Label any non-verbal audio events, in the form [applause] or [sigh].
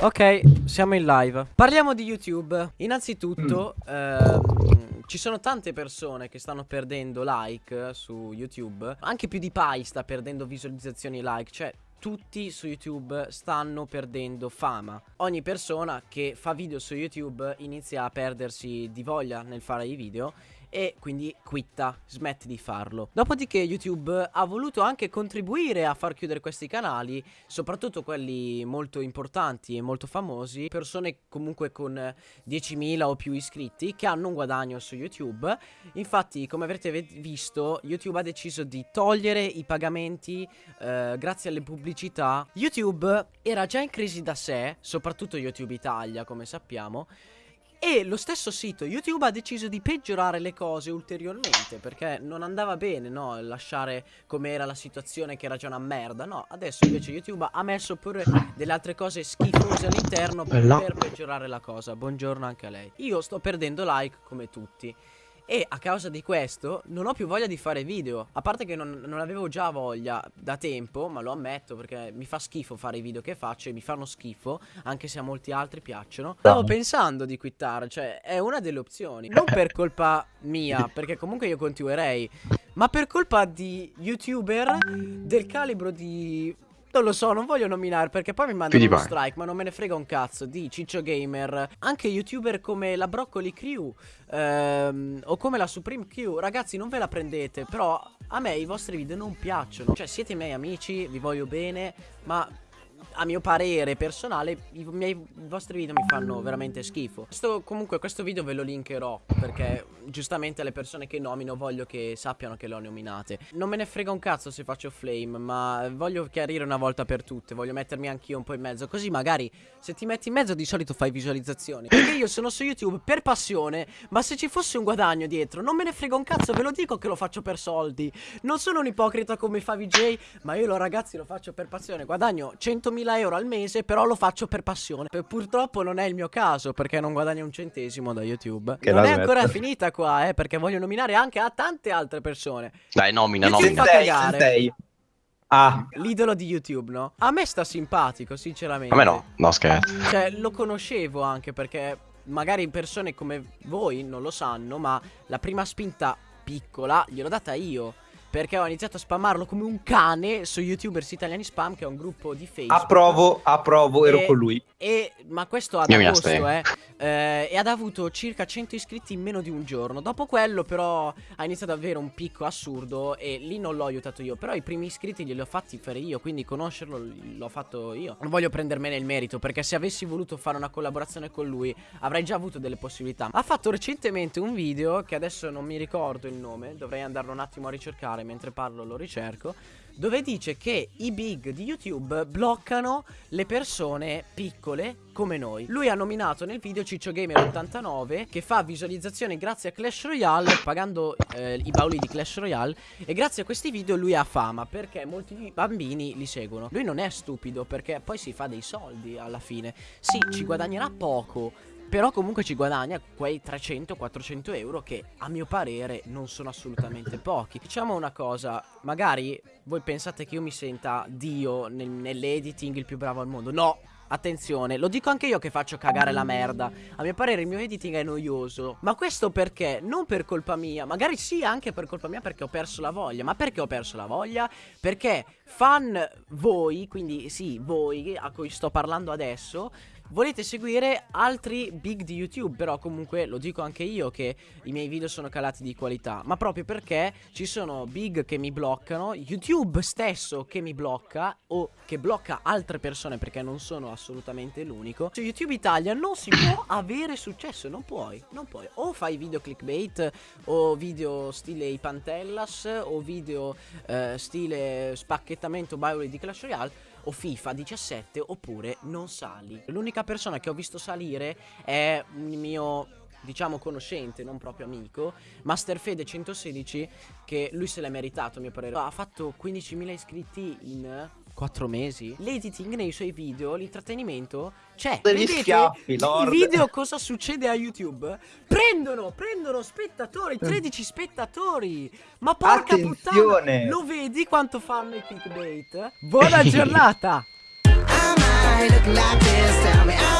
Ok, siamo in live. Parliamo di YouTube. Innanzitutto, mm. ehm, ci sono tante persone che stanno perdendo like su YouTube. Anche più di Pai sta perdendo visualizzazioni e like. Cioè, tutti su YouTube stanno perdendo fama. Ogni persona che fa video su YouTube inizia a perdersi di voglia nel fare i video e quindi quitta, smette di farlo. Dopodiché YouTube ha voluto anche contribuire a far chiudere questi canali, soprattutto quelli molto importanti e molto famosi, persone comunque con 10.000 o più iscritti che hanno un guadagno su YouTube. Infatti, come avrete visto, YouTube ha deciso di togliere i pagamenti eh, grazie alle pubblicità. YouTube era già in crisi da sé, soprattutto YouTube Italia, come sappiamo, e lo stesso sito YouTube ha deciso di peggiorare le cose ulteriormente perché non andava bene, no? Lasciare come era la situazione che era già una merda, no? Adesso invece YouTube ha messo pure delle altre cose schifose all'interno per peggiorare la cosa. Buongiorno anche a lei. Io sto perdendo like come tutti. E a causa di questo non ho più voglia di fare video. A parte che non, non, avevo già voglia da tempo Ma lo ammetto perché mi fa schifo fare i video che faccio E mi fanno schifo Anche se a molti altri piacciono. Stavo pensando di quittare Cioè è una delle opzioni. Non per colpa mia [laughs] Perché comunque io continuerei Ma per colpa di youtuber Del calibro di non lo so, non voglio nominare perché poi mi mandano uno strike, ma non me ne frega un cazzo di Ciccio Gamer. Anche youtuber come la Broccoli Crew ehm, o come la Supreme Q. Ragazzi, non ve la prendete, però a me i vostri video non piacciono. Cioè, siete miei amici, vi voglio bene, ma a mio parere personale i, miei, i vostri video mi fanno veramente schifo. Questo, Comunque questo video ve lo linkerò Perché giustamente le persone che nomino voglio che sappiano che le ho nominate. Non me ne frega un cazzo se faccio flame Ma voglio chiarire una volta per tutte. Voglio mettermi anch'io un po' in mezzo. Così magari se ti metti in mezzo di solito fai visualizzazioni. Perché io sono su YouTube per passione Ma se ci fosse un guadagno dietro Non me ne frega un cazzo Ve lo dico che lo faccio per soldi. Non sono un ipocrita come fa VJ Ma io lo ragazzi lo faccio per passione. Guadagno 100.000 euro al mese, però lo faccio per passione. Purtroppo non è il mio caso, perché non guadagno un centesimo da YouTube. Che non è ancora finita qua, eh, perché voglio nominare anche a tante altre persone. Dai, nomina, YouTube nomina. Fa cagare. Ah. L'idolo di YouTube, no? A me sta simpatico, sinceramente. A me no, no scherzo. Cioè, lo conoscevo anche perché magari persone come voi non lo sanno, ma la prima spinta piccola gliel'ho data io. Perché ho iniziato a spammarlo come un cane su YouTubers Italiani Spam, che è un gruppo di Facebook. Approvo, approvo, ero con lui. E, ma questo ad agosto, eh, eh, E ha avuto circa 100 iscritti in meno di un giorno. Dopo quello, però, ha iniziato ad avere un picco assurdo. E lì non l'ho aiutato io. Però i primi iscritti glieli ho fatti fare io. Quindi conoscerlo l'ho fatto io. Non voglio prendermene il merito. Perché se avessi voluto fare una collaborazione con lui, avrei già avuto delle possibilità. Ha fatto recentemente un video, che adesso non mi ricordo il nome. Dovrei andarlo un attimo a ricercare mentre parlo lo ricerco dove dice che i big di YouTube bloccano le persone piccole come noi. Lui ha nominato nel video Ciccio Gamer 89 che fa visualizzazioni grazie a Clash Royale pagando eh, i bauli di Clash Royale e grazie a questi video lui ha fama perché molti bambini li seguono. Lui non è stupido perché poi si fa dei soldi alla fine. Sì, ci guadagnerà poco però comunque ci guadagna quei 300-400 euro che a mio parere non sono assolutamente pochi. Diciamo una cosa, magari voi pensate che io mi senta Dio nel, nell'editing il più bravo al mondo. No, Attenzione, lo dico anche io che faccio cagare la merda A mio parere il mio editing è noioso Ma questo perché? Non per colpa mia Magari sì anche per colpa mia perché ho perso la voglia Ma perché ho perso la voglia? Perché fan voi, quindi sì voi a cui sto parlando adesso volete seguire altri big di YouTube? Però comunque lo dico anche io che i miei video sono calati di qualità. Ma proprio perché ci sono big che mi bloccano YouTube stesso che mi blocca O che blocca altre persone perché non sono assolutamente l'unico. Su YouTube Italia non si può avere successo Non puoi, non puoi. O fai video clickbait O video stile i Pantellas O video eh, stile spacchettamento Bible di Clash Royale o FIFA 17 oppure non sali. L'unica persona che ho visto salire è un mio diciamo conoscente, non proprio amico, Masterfede 116 che lui se l'è meritato a mio parere. Ha fatto 15.000 iscritti in 4 mesi. L'editing nei suoi video, l'intrattenimento c'è. Degli Vedete schiaffi, Lord. I video cosa succede a YouTube? Prendono, prendono spettatori, 13 spettatori. Ma porca Attenzione. puttana, lo vedi quanto fanno i clickbait? Buona [laughs] giornata. I look like this? Tell me.